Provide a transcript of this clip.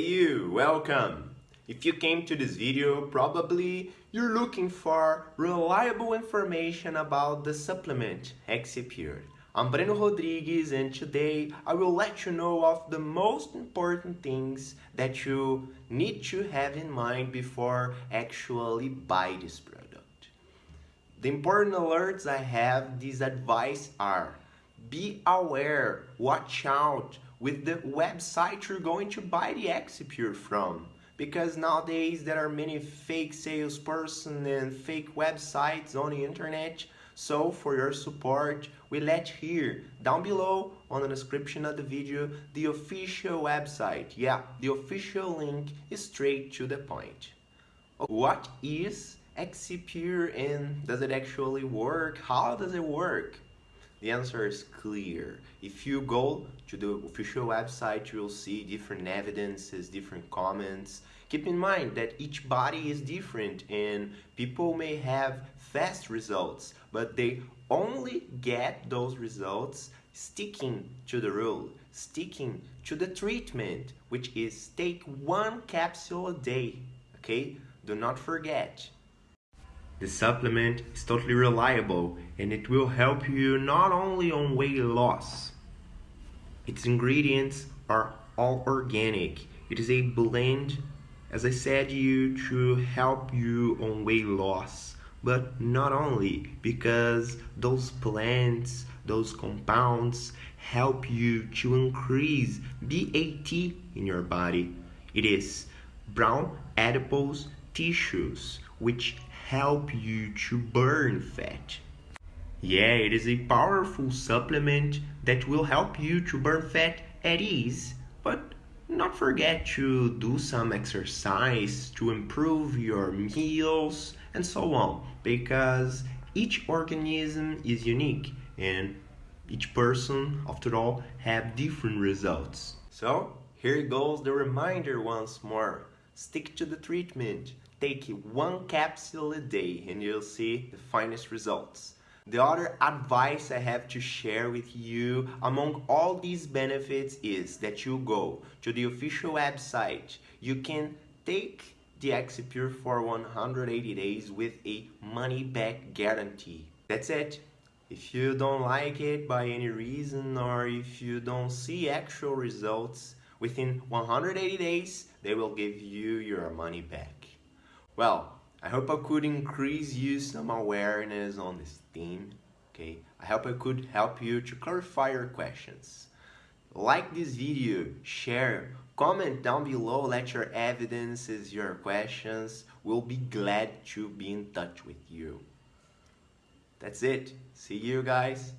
You, welcome! If you came to this video, probably you're looking for reliable information about the supplement Exipure. I'm Breno Rodrigues and today I will let you know of the most important things that you need to have in mind before actually buy this product. The important alerts I have, this advice are be aware, watch out with the website you're going to buy the Exipure from. Because nowadays there are many fake salesperson and fake websites on the internet. So for your support we let here. Down below on the description of the video the official website. Yeah the official link is straight to the point. What is Exipure and does it actually work? How does it work the answer is clear. If you go to the official website, you will see different evidences, different comments. Keep in mind that each body is different and people may have fast results, but they only get those results sticking to the rule, sticking to the treatment, which is take one capsule a day, okay? Do not forget. The supplement is totally reliable and it will help you not only on weight loss. Its ingredients are all organic. It is a blend, as I said you, to help you on weight loss. But not only, because those plants, those compounds help you to increase BAT in your body. It is brown adipose tissues, which help you to burn fat. Yeah, it is a powerful supplement that will help you to burn fat at ease, but not forget to do some exercise to improve your meals and so on because each organism is unique and each person after all have different results. So here goes the reminder once more. Stick to the treatment. Take one capsule a day and you'll see the finest results. The other advice I have to share with you among all these benefits is that you go to the official website. You can take the Exipure for 180 days with a money back guarantee. That's it. If you don't like it by any reason or if you don't see actual results, within 180 days, they will give you your money back. Well, I hope I could increase you some awareness on this theme, okay? I hope I could help you to clarify your questions. Like this video, share, comment down below, let your evidences, your questions. We'll be glad to be in touch with you. That's it. See you guys.